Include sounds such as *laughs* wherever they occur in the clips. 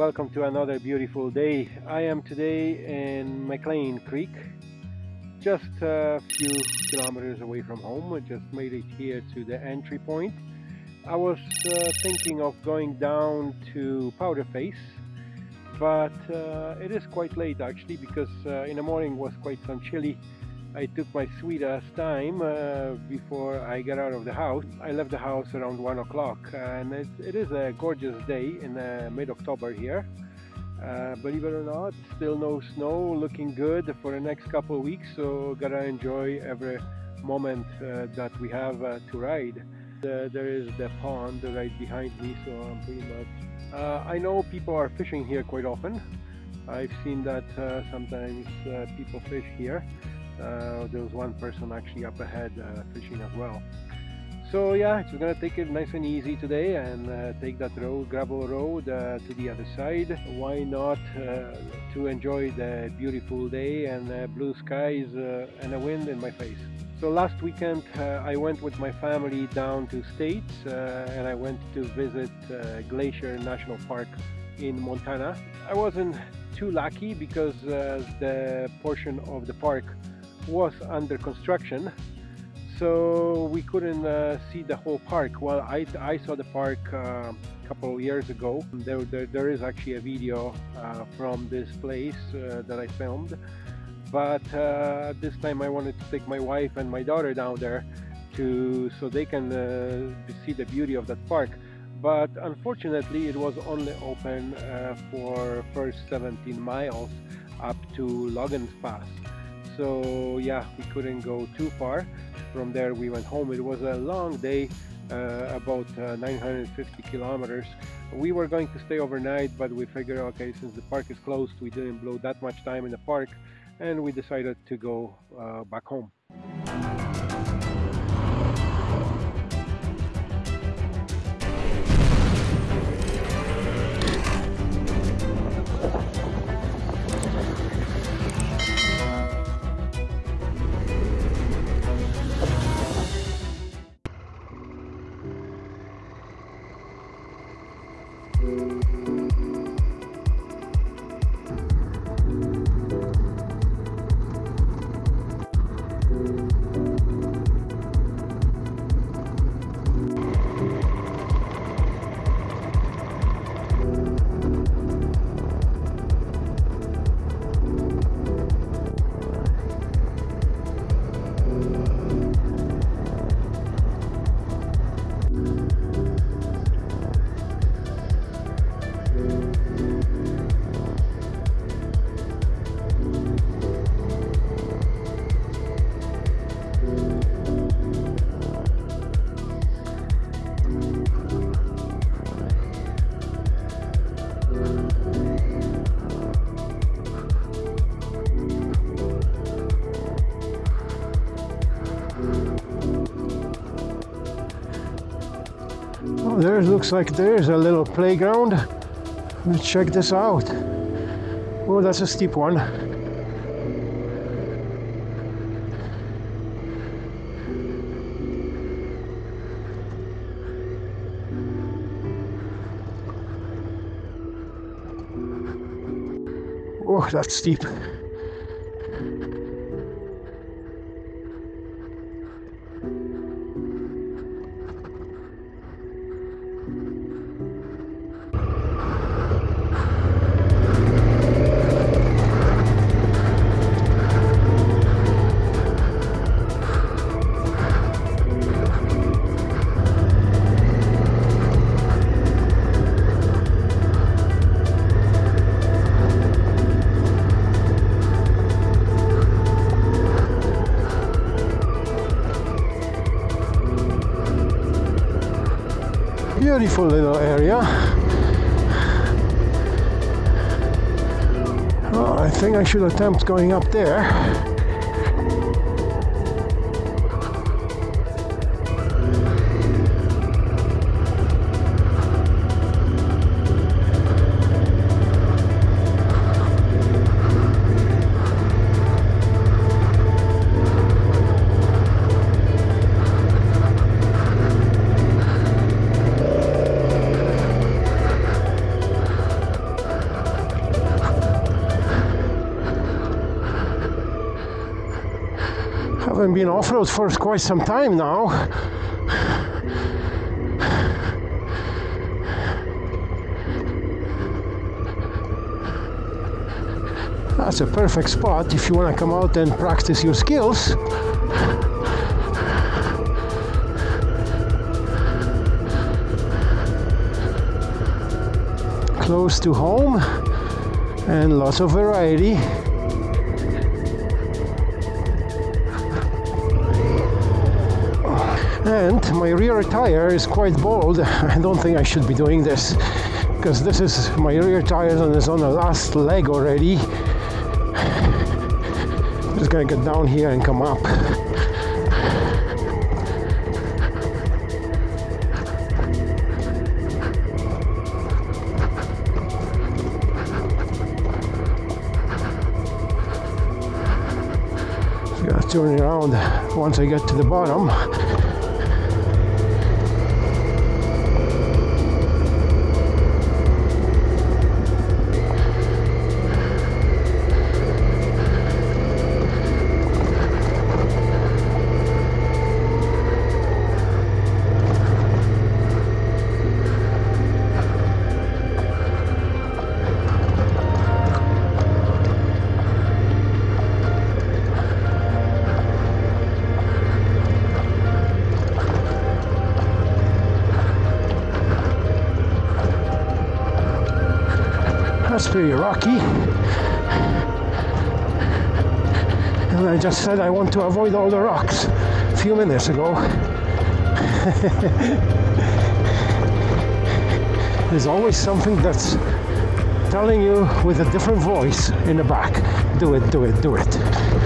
welcome to another beautiful day. I am today in McLean Creek, just a few kilometers away from home. I just made it here to the entry point. I was uh, thinking of going down to Powderface, but uh, it is quite late actually because uh, in the morning was quite some chilly I took my sweet ass time uh, before I got out of the house. I left the house around one o'clock and it, it is a gorgeous day in uh, mid-October here. Uh, believe it or not, still no snow, looking good for the next couple of weeks, so gotta enjoy every moment uh, that we have uh, to ride. there is the pond right behind me, so I'm pretty much... Uh, I know people are fishing here quite often. I've seen that sometimes people fish here uh, there was one person actually up ahead uh, fishing as well. So yeah we're gonna take it nice and easy today and uh, take that road gravel road uh, to the other side. Why not uh, to enjoy the beautiful day and uh, blue skies and a wind in my face? So last weekend I went with my family down to States and I went to visit Glacier National Park in Montana. I wasn't too lucky because the portion of the park was under construction so we couldn't uh, see the whole park. Well I, I saw the park uh, a couple of years ago. There, there, there is actually a video uh, from this place uh, that I filmed. But uh, this time I wanted to take my wife and my daughter down there to so they can uh, see the beauty of that park. But unfortunately it was only open for first 17 miles up to Logan's Pass so yeah we couldn't go too far. From there we went home. It was a long day uh, about uh, 950 kilometers. We were going to stay overnight but we figured okay since the park is closed we didn't blow that much time in the park and we decided to go uh, back home looks like there's a little playground. Let's check this out. Oh, that's a steep one. Oh, that's steep. Beautiful little area. Oh, I think I should attempt going up there. Haven't been off-road for quite some time now. That's a perfect spot if you want to come out and practice your skills. Close to home and lots of variety. And my rear tire is quite bold. I don't think I should be doing this because this is my rear tire and it's on the last leg already. Just gonna get down here and come up. Turn around once I get to the bottom. That's pretty rocky. And I just said I want to avoid all the rocks a few minutes ago. *laughs* There's always something that's telling you with a different voice in the back do it, do it, do it.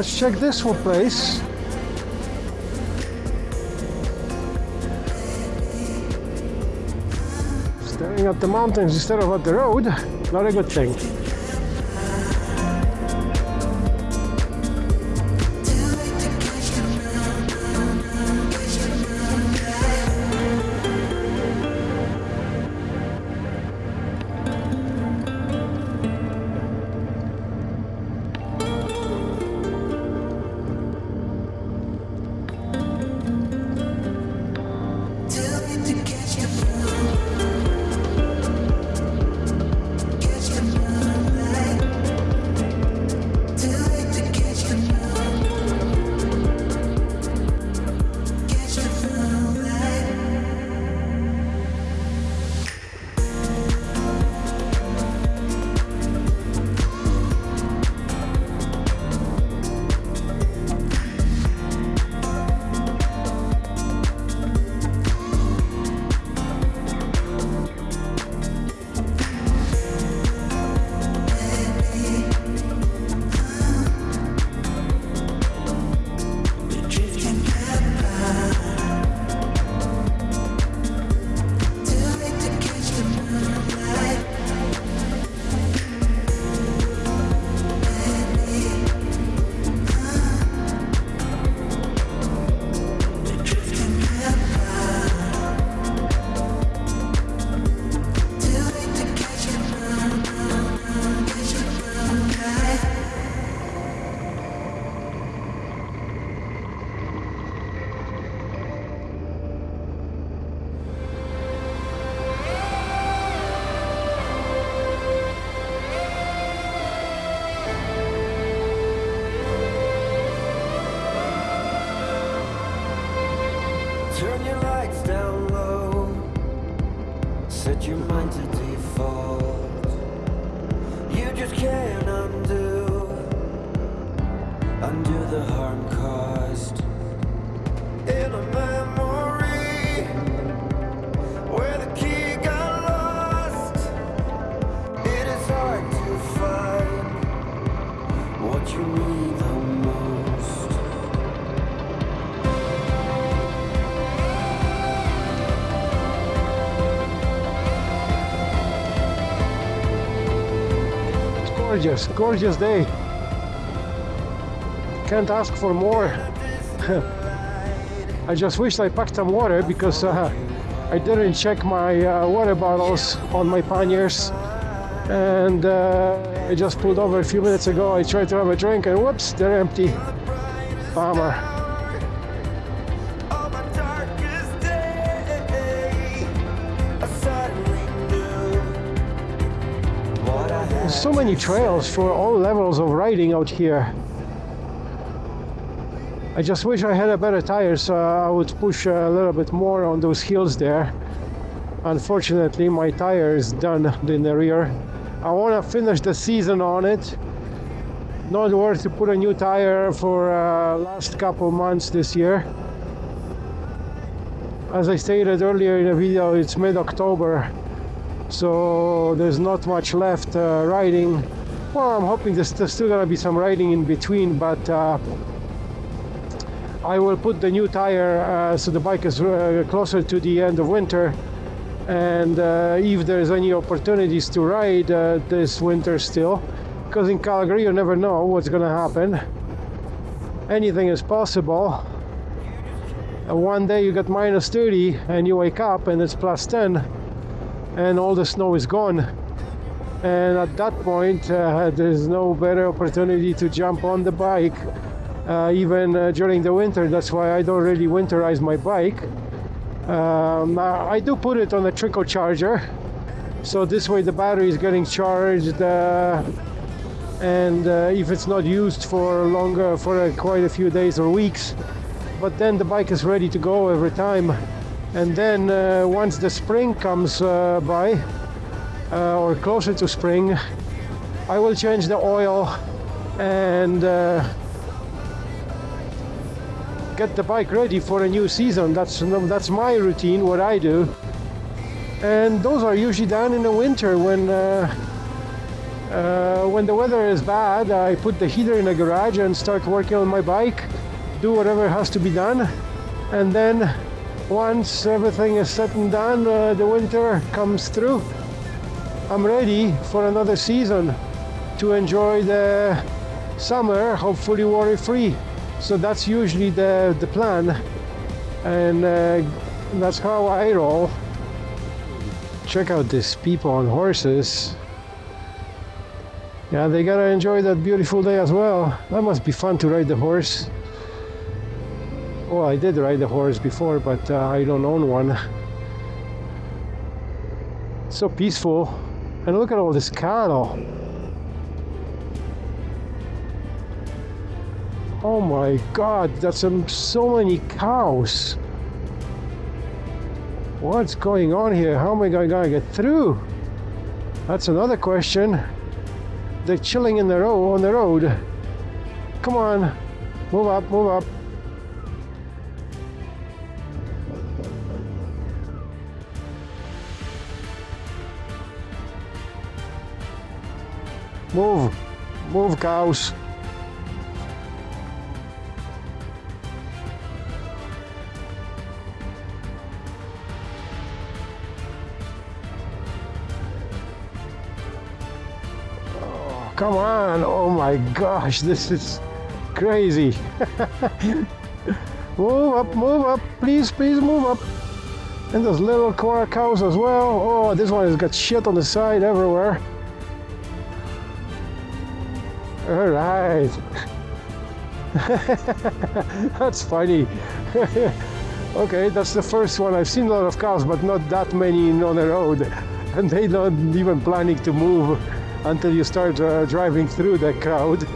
Let's check this one place. Staring at the mountains instead of at the road, not a good thing. Gorgeous, gorgeous day. Can't ask for more. *laughs* I just wish I packed some water because uh, I didn't check my uh, water bottles on my panniers and uh, I just pulled over a few minutes ago. I tried to have a drink and whoops, they're empty. Bummer. So many trails for all levels of riding out here. I just wish I had a better tire so I would push a little bit more on those hills there. Unfortunately, my tire is done in the rear. I want to finish the season on it. Not worth to put a new tire for uh, last couple months this year. As I stated earlier in the video, it's mid-October, so there's not much left uh, riding. Well, I'm hoping there's, still gonna be some riding in between, but uh, I will put the new tire uh, so the bike is uh, closer to the end of winter. And uh, if there's any opportunities to ride uh, this winter still, because in Calgary you never know what's gonna happen. Anything is possible. One day you get minus 30 and you wake up and it's plus 10 and all the snow is gone. And at that point, uh, there's no better opportunity to jump on the bike, uh, even uh, during the winter. That's why I don't really winterize my bike. Um, I do put it on a trickle charger, so this way the battery is getting charged. Uh, and uh, if it's not used for longer, for uh, quite a few days or weeks, but then the bike is ready to go every time. And then uh, once the spring comes uh, by, uh, or closer to spring, I will change the oil and uh, get the bike ready for a new season. That's that's my routine, what I do. And those are usually done in the winter when uh, Uh, when the weather is bad, I put the heater in the garage and start working on my bike, do whatever has to be done, and then once everything is set and done, uh, the winter comes through. I'm ready for another season to enjoy the summer, hopefully worry free. So that's usually the, the plan, and uh, that's how I roll. Check out these people on horses. Yeah, they gotta enjoy that beautiful day as well. That must be fun to ride the horse. Well, I did ride the horse before, but uh, I don't own one. So peaceful. And look at all this cattle. Oh my god, that's um, so many cows. What's going on here? How am I going to get through? That's another question. They're chilling in the road on the road. Come on, move up, move up. Move, move, cows. Oh, come on, oh my gosh, this is crazy. *laughs* move up, move up, please, please move up. And those little cows as well. Oh, this one has got shit on the side everywhere. All right. *laughs* that's funny. *laughs* okay, that's the first one. I've seen a lot of cows, but not that many on the road. *laughs* And they don't even planning to move until you start uh, driving through the crowd.